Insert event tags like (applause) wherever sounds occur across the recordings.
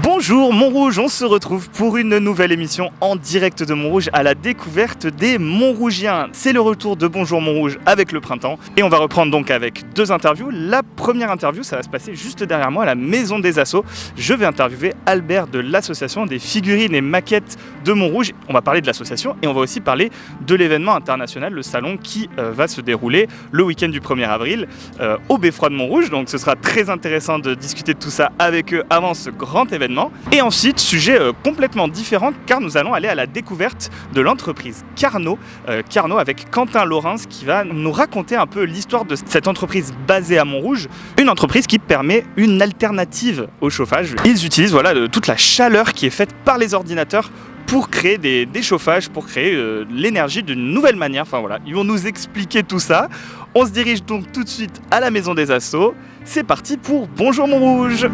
Bonjour Montrouge, on se retrouve pour une nouvelle émission en direct de Montrouge à la découverte des Montrougiens. C'est le retour de Bonjour Montrouge avec le printemps et on va reprendre donc avec deux interviews. La première interview, ça va se passer juste derrière moi à la Maison des Assauts. Je vais interviewer Albert de l'association des figurines et maquettes de Montrouge. On va parler de l'association et on va aussi parler de l'événement international, le salon qui euh, va se dérouler le week-end du 1er avril euh, au Beffroi de Montrouge. Donc ce sera très intéressant de discuter de tout ça avec eux avant ce grand événement. Et ensuite, sujet euh, complètement différent car nous allons aller à la découverte de l'entreprise Carnot. Euh, Carnot avec Quentin Laurens qui va nous raconter un peu l'histoire de cette entreprise basée à Montrouge. Une entreprise qui permet une alternative au chauffage. Ils utilisent voilà, toute la chaleur qui est faite par les ordinateurs pour créer des, des chauffages, pour créer euh, l'énergie d'une nouvelle manière. Enfin voilà, ils vont nous expliquer tout ça. On se dirige donc tout de suite à la maison des assauts. C'est parti pour Bonjour Montrouge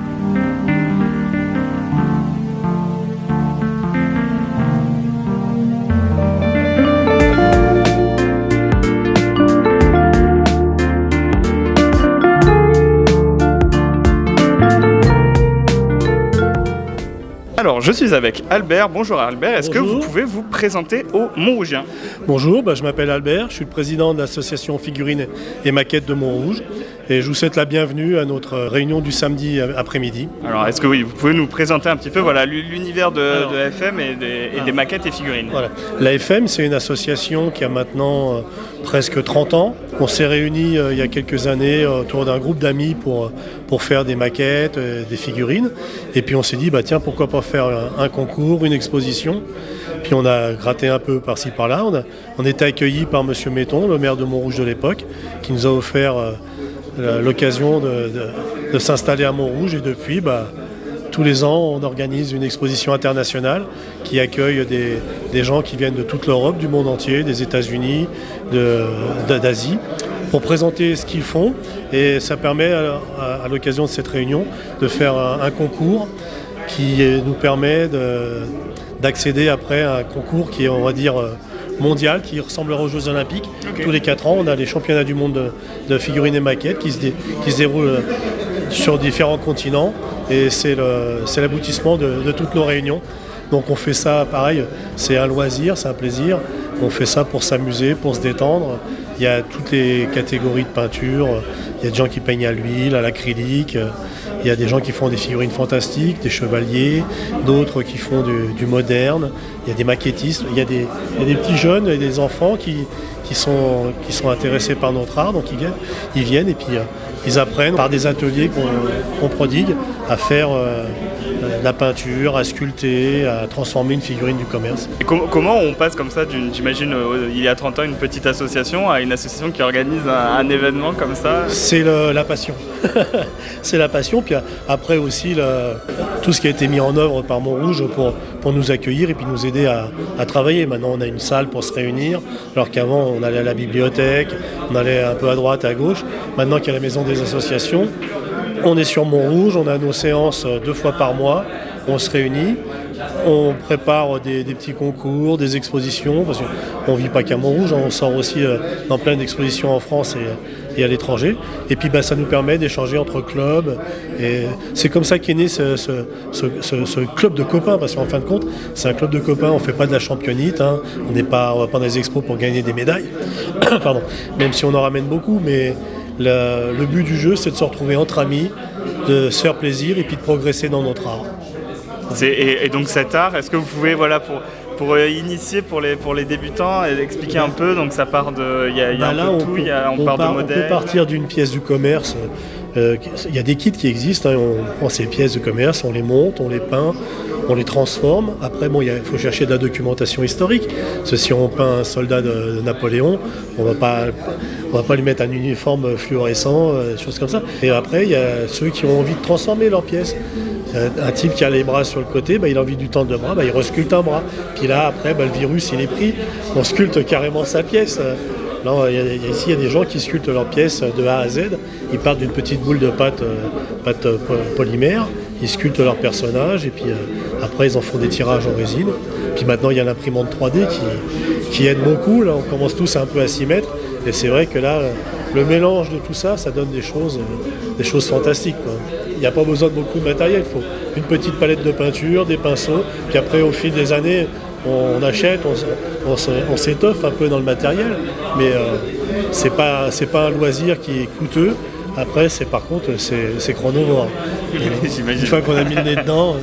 Alors, je suis avec Albert. Bonjour Albert. Est-ce que vous pouvez vous présenter aux Montrougiens? Bonjour, bah, je m'appelle Albert, je suis le président de l'association Figurines et Maquettes de Montrouge et je vous souhaite la bienvenue à notre réunion du samedi après-midi. Alors, est-ce que oui, vous pouvez nous présenter un petit peu voilà, l'univers de, FM et, des, et des maquettes et figurines Voilà. La FM, c'est une association qui a maintenant euh, presque 30 ans. On s'est réunis euh, il y a quelques années euh, autour d'un groupe d'amis pour, euh, pour faire des maquettes, euh, des figurines. Et puis on s'est dit, bah, tiens, pourquoi pas faire un, un concours, une exposition puis on a gratté un peu par-ci par-là. On, a, on était accueillis par Monsieur Metton, le maire de Montrouge de l'époque, qui nous a offert euh, l'occasion de, s'installer à Montrouge. Et depuis, bah, tous les ans, on organise une exposition internationale qui accueille des, gens qui viennent de toute l'Europe, du monde entier, des États-Unis, d'Asie, pour présenter ce qu'ils font. Et ça permet, à, à- l'occasion de cette réunion, de faire un, concours qui euh, nous permet de- d'accéder après à un concours qui est, on va dire, euh, mondial, qui ressemblera aux Jeux Olympiques. Tous les 4 ans, on a les championnats du monde de, de figurines et maquettes qui se, dé- qui se déroulent euh, sur différents continents. Et c'est l'aboutissement de, de toutes nos réunions. Donc on fait ça, pareil, c'est un loisir, c'est un plaisir. On fait ça pour s'amuser, pour se détendre. Il y a toutes les catégories de peinture. Il y a des gens qui peignent à l'huile, à l'acrylique. Il y a des gens qui font des figurines fantastiques, des chevaliers, d'autres qui font du, moderne. Il y a des maquettistes. Il y a des, petits jeunes et des enfants qui, qui, sont, qui sont intéressés par notre art. Donc ils viennent, ils viennent et puis euh, ils apprennent par des ateliers qu'on prodigue à faire euh, euh, la peinture, à sculpter, à transformer une figurine du commerce. Et com- comment on passe comme ça d'une, j'imagine, euh, il y a 30 ans, une petite association à une association qui organise un, un événement comme ça? C'est la passion. (laughs) c'est la passion. Puis après aussi tout ce qui a été mis en œuvre par Montrouge pour, pour nous accueillir et puis nous aider à, à travailler. Maintenant, on a une salle pour se réunir, alors qu'avant, on allait à la bibliothèque, on allait un peu à droite, à gauche. Maintenant qu'il y a la maison des associations, on est sur Montrouge, on a nos séances euh, deux fois par mois, on se réunit. On prépare des, des petits concours, des expositions, parce qu'on ne vit pas qu'à Montrouge, on sort aussi euh, dans plein d'expositions en France et, à l'étranger. Et puis bah, ça nous permet d'échanger entre clubs. Et c'est comme ça qu'est né ce, club de copains, parce qu'en fin de compte, c'est un club de copains, on ne fait pas de la championite, hein. on n'est pas, on va pas dans les expos pour gagner des médailles, (coughs) même si on en ramène beaucoup, mais le, le but du jeu, c'est de se retrouver entre amis, de se faire plaisir et puis de progresser dans notre art. Et, et donc cet art, est-ce que vous pouvez, voilà, pour, pour euh, initier pour les, pour les débutants, et expliquer un peu Donc ça part de. Il y a, y a Bah un là, peu on tout, peut- il y a- on, on part part- de on peut modèles. partir d'une pièce du commerce. Euh, Il y a des kits qui existent. hein, on prend ces pièces de commerce, on les monte, on les peint, on les transforme. Après, il faut chercher de la documentation historique. Parce que si on peint un soldat de, de Napoléon, on on va pas lui mettre un uniforme fluorescent, euh, des choses comme ça. Et après, il y a ceux qui ont envie de transformer leurs pièces. Un- Un type qui a les bras sur le côté, bah, il a envie du tendre le bras, bah, il resculpte un bras. Puis là, après, bah, le virus, il est pris, on sculpte carrément sa pièce. Ici, il y a des gens qui sculptent leurs pièces de A à Z. Ils partent d'une petite boule de pâte, euh, euh, po- polymère, ils sculptent leur personnage, et puis euh, après, ils en font des tirages en résine. Puis maintenant, il y a l'imprimante 3D qui, aide beaucoup. Là, on commence tous un peu à s'y mettre. Et c'est vrai que là, le mélange de tout ça, ça donne des choses fantastiques. Il n'y a pas besoin de beaucoup de matériel, il faut une petite palette de peinture, des pinceaux, puis après au fil des années, on achète, on, s'étoffe un peu dans le matériel, mais c'est pas, pas un loisir qui est coûteux. Après, c'est par contre, c'est chronovore. (laughs) Une fois qu'on a mis le nez dedans,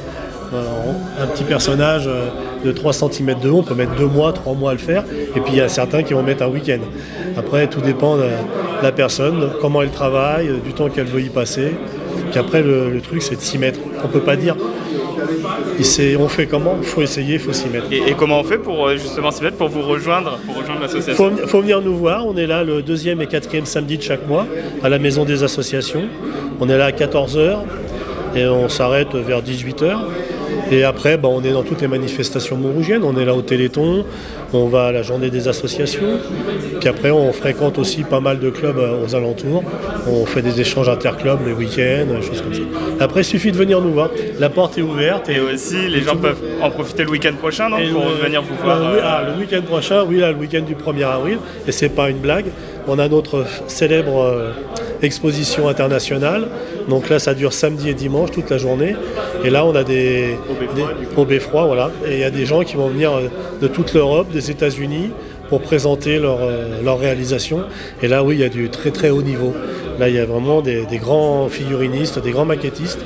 un petit personnage euh, de 3 cm de haut, on peut mettre 2 mois, 3 mois à le faire. Et puis il y a certains qui vont mettre un week-end. Après, tout dépend de la personne, comment elle travaille, du temps qu'elle veut y passer. Puis après, le, truc, c'est de s'y mettre. On ne peut pas dire on fait comment? Il faut essayer, il faut s'y mettre. Et, comment on fait pour euh, justement s'y mettre, pour vous rejoindre, pour rejoindre l'association? Il faut, venir nous voir. On est là le deuxième et quatrième samedi de chaque mois à la maison des associations. On est là à 14h et on s'arrête vers 18h. Et après, bah, on est dans toutes les manifestations montrougiennes. On est là au Téléthon, on va à la journée des associations. Puis après, on fréquente aussi pas mal de clubs euh, aux alentours. On fait des échanges interclubs les week-ends, choses comme ça. Après, il suffit de venir nous voir. La porte est ouverte. Et, aussi, les gens peuvent en profiter le week-end prochain, non Pour venir vous voir. Bah, ah, le week-end prochain, oui, là, le week-end du 1er avril. Et c'est pas une blague. On a notre célèbre euh, exposition internationale. Donc là, ça dure samedi et dimanche toute la journée. Et là, on a des au Beffroi, voilà. Et il y a des gens qui vont venir euh, de toute l'Europe, des États-Unis, pour présenter leur, euh, leur, réalisation. Et là, oui, il y a du très très haut niveau. Là, il y a vraiment des, grands figurinistes, des grands maquettistes.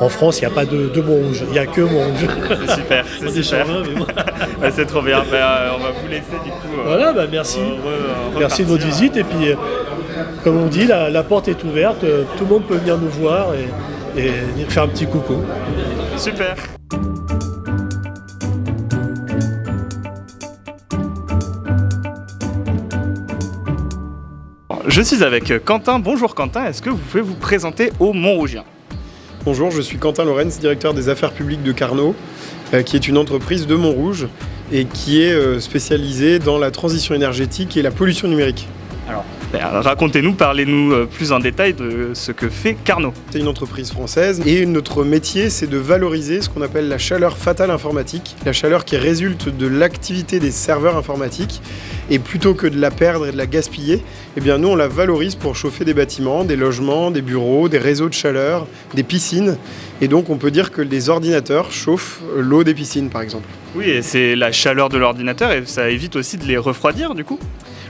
En France, il n'y a pas de, de Montrouge, il n'y a que Montrouge. C'est super, (laughs) c'est super. (laughs) c'est trop bien. Ben, on va vous laisser du coup. voilà, bah, merci. merci de votre visite. Et puis, comme on dit, la, porte est ouverte, euh, tout le monde peut venir nous voir et, et faire un petit coucou. Super. Je suis avec Quentin. Bonjour Quentin, est-ce que vous pouvez vous présenter au Montrougien? Bonjour, je suis Quentin Lorenz, directeur des affaires publiques de Carnot, euh, qui est une entreprise de Montrouge et qui est euh, spécialisée dans la transition énergétique et la pollution numérique. Alors, racontez-nous, parlez-nous euh, plus en détail de ce que fait Carnot. C'est une entreprise française et notre métier c'est de valoriser ce qu'on appelle la chaleur fatale informatique, la chaleur qui résulte de l'activité des serveurs informatiques et plutôt que de la perdre et de la gaspiller, eh bien nous on la valorise pour chauffer des bâtiments, des logements, des bureaux, des réseaux de chaleur, des piscines et donc on peut dire que les ordinateurs chauffent l'eau des piscines par exemple. Oui, et c'est la chaleur de l'ordinateur et ça évite aussi de les refroidir du coup?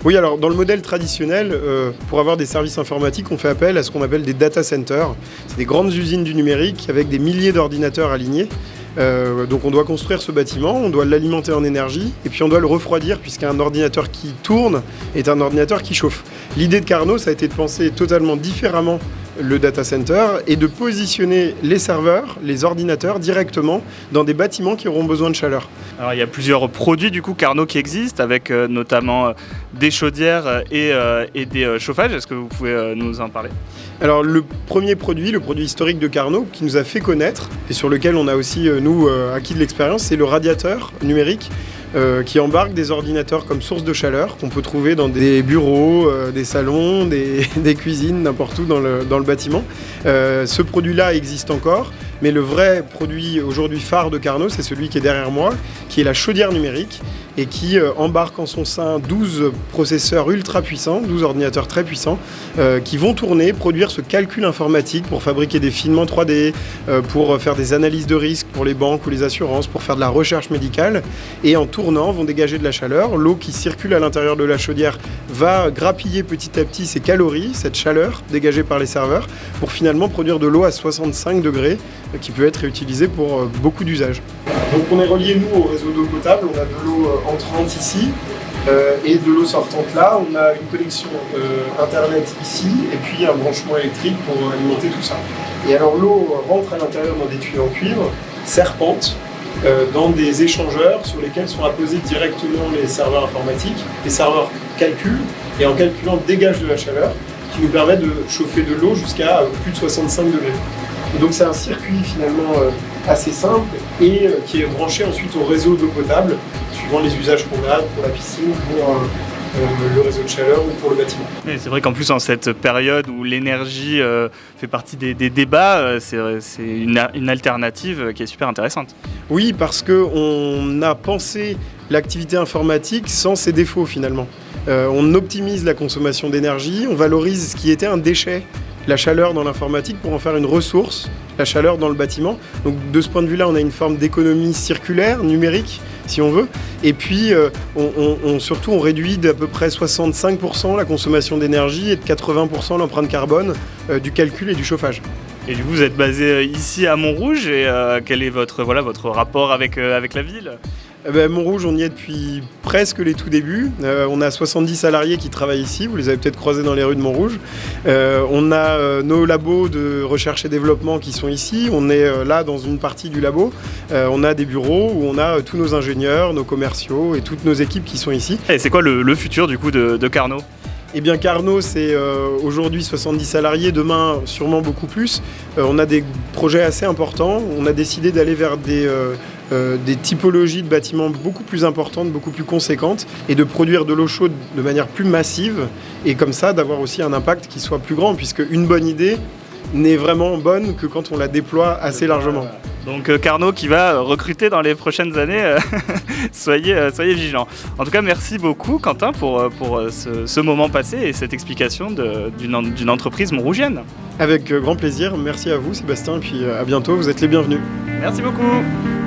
Oui, alors dans le modèle traditionnel, euh, pour avoir des services informatiques, on fait appel à ce qu'on appelle des data centers. C'est des grandes usines du numérique avec des milliers d'ordinateurs alignés. Euh, donc on doit construire ce bâtiment, on doit l'alimenter en énergie et puis on doit le refroidir puisqu'un ordinateur qui tourne est un ordinateur qui chauffe. L'idée de Carnot, ça a été de penser totalement différemment le data center et de positionner les serveurs, les ordinateurs directement dans des bâtiments qui auront besoin de chaleur. Alors il y a plusieurs produits du coup Carnot qui existent avec euh, notamment euh, des chaudières et, euh, et des chauffages. Est-ce que vous pouvez nous en parler? Alors le premier produit, le produit historique de Carnot qui nous a fait connaître et sur lequel on a aussi nous acquis de l'expérience, c'est le radiateur numérique euh, qui embarque des ordinateurs comme source de chaleur qu'on peut trouver dans des bureaux, euh, des salons, des, (laughs) cuisines, n'importe où dans le, bâtiment. Euh, ce produit-là existe encore, mais le vrai produit aujourd'hui phare de Carnot, c'est celui qui est derrière moi, qui est la chaudière numérique et qui euh, embarque en son sein 12 processeurs ultra puissants, 12 ordinateurs très puissants, euh, qui vont tourner, produire ce calcul informatique pour fabriquer des films en 3D, euh, pour faire des analyses de risque pour les banques ou les assurances, pour faire de la recherche médicale, et en tournant vont dégager de la chaleur. L'eau qui circule à l'intérieur de la chaudière va grappiller petit à petit ces calories, cette chaleur dégagée par les serveurs, pour finalement produire de l'eau à 65 degrés qui peut être réutilisée pour beaucoup d'usages. Donc on est relié nous au réseau d'eau potable, on a de l'eau entrante ici euh, et de l'eau sortante là. On a une connexion euh, internet ici et puis un branchement électrique pour alimenter tout ça. Et alors l'eau rentre à l'intérieur dans des tuyaux en cuivre, serpente, euh, dans des échangeurs sur lesquels sont apposés directement les serveurs informatiques. Les serveurs calculent et en calculant dégagent de la chaleur qui nous permet de chauffer de l'eau jusqu'à plus de 65 degrés. donc c'est un circuit finalement assez simple et euh, qui est branché ensuite au réseau d'eau potable, suivant les usages qu'on a pour la piscine, pour euh, euh, le réseau de chaleur ou pour le bâtiment. C'est vrai qu'en plus en cette période où l'énergie fait partie des, débats, c'est une, une, alternative qui est super intéressante. Oui, parce qu'on a pensé l'activité informatique sans ses défauts finalement. on optimise la consommation d'énergie, on valorise ce qui était un déchet la chaleur dans l'informatique pour en faire une ressource, la chaleur dans le bâtiment. Donc de ce point de vue-là, on a une forme d'économie circulaire, numérique, si on veut. Et puis, euh, on, surtout, on réduit d'à peu près 65% la consommation d'énergie et de 80% l'empreinte carbone euh, du calcul et du chauffage. Et du coup, vous êtes basé euh, ici à Montrouge et quel est votre, voilà, votre rapport avec, avec la ville? Eh ben, Montrouge, on y est depuis presque les tout débuts. Euh, on a 70 salariés qui travaillent ici, vous les avez peut-être croisés dans les rues de Montrouge. Euh, on a euh, nos labos de recherche et développement qui sont ici. On est là dans une partie du labo. on a des bureaux où on a tous nos ingénieurs, nos commerciaux et toutes nos équipes qui sont ici. Et c'est quoi le, futur du coup de, Carnot? Eh bien Carnot, c'est aujourd'hui 70 salariés, demain sûrement beaucoup plus. on a des projets assez importants. On a décidé d'aller vers des euh, des typologies de bâtiments beaucoup plus importantes, beaucoup plus conséquentes, et de produire de l'eau chaude de manière plus massive, et comme ça d'avoir aussi un impact qui soit plus grand, puisque une bonne idée n'est vraiment bonne que quand on la déploie assez largement. Donc euh, Carnot qui va euh, recruter dans les prochaines années, (laughs) soyez, soyez vigilants. En tout cas, merci beaucoup Quentin pour, pour ce, moment passé et cette explication d'une entreprise montrougienne. Avec grand plaisir, merci à vous Sébastien, et puis à bientôt, vous êtes les bienvenus. Merci beaucoup